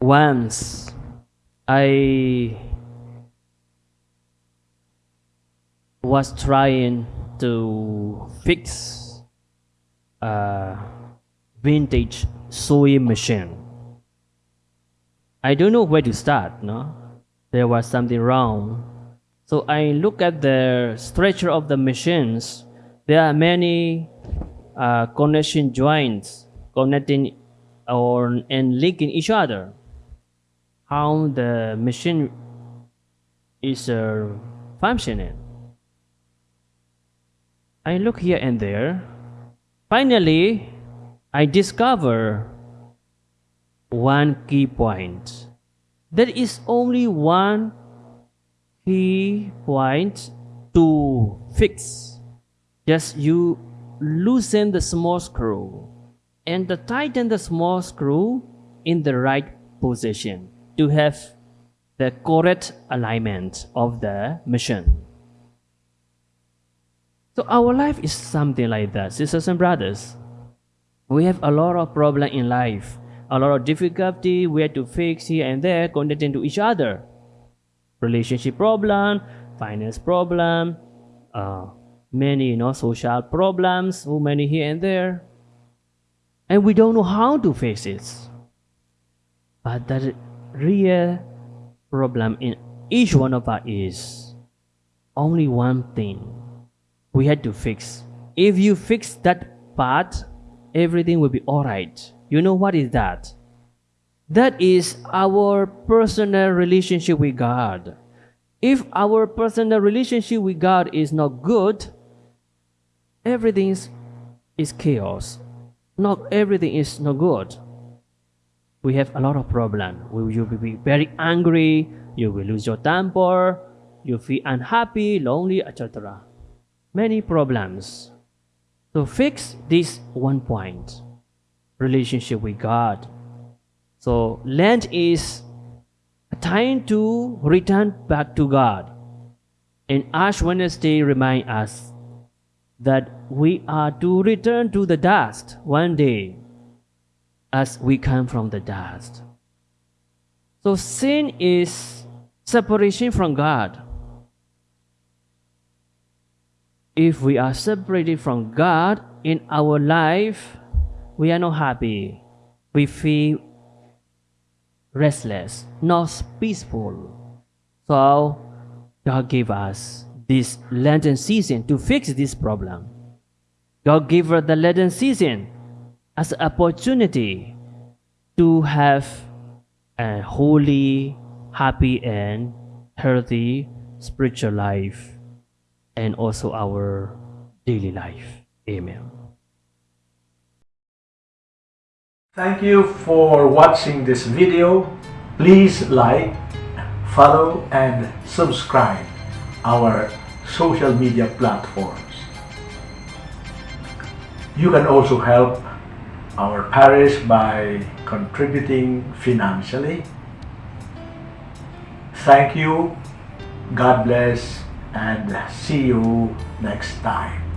once I was trying to fix a vintage sewing machine. I don't know where to start, no? There was something wrong. So I look at the structure of the machines. There are many uh, connection joints connecting or and linking each other. How the machine is uh, functioning. I look here and there. Finally, I discover one key point. There is only one key point to fix. Just you loosen the small screw and tighten the small screw in the right position to have the correct alignment of the machine. So our life is something like that, sisters and brothers. We have a lot of problem in life, a lot of difficulty we have to fix here and there connecting to each other. Relationship problem, finance problem, uh, many you know social problems, so many here and there. And we don't know how to face it. But the real problem in each one of us is only one thing we had to fix. If you fix that part, everything will be alright. You know what is that? That is our personal relationship with God. If our personal relationship with God is not good, everything is, chaos. Not everything is not good. We have a lot of problem. You will be very angry. You will lose your temper. You feel unhappy, lonely, etc many problems. So fix this one point relationship with God. So Lent is a time to return back to God. And Ash Wednesday remind us that we are to return to the dust one day as we come from the dust. So sin is separation from God. if we are separated from God in our life, we are not happy. We feel restless, not peaceful. So God gave us this Lenten season to fix this problem. God gave us the Lenten season as an opportunity to have a holy, happy, and healthy spiritual life and also our daily life. Amen. Thank you for watching this video. Please like, follow and subscribe our social media platforms. You can also help our parish by contributing financially. Thank you. God bless and see you next time.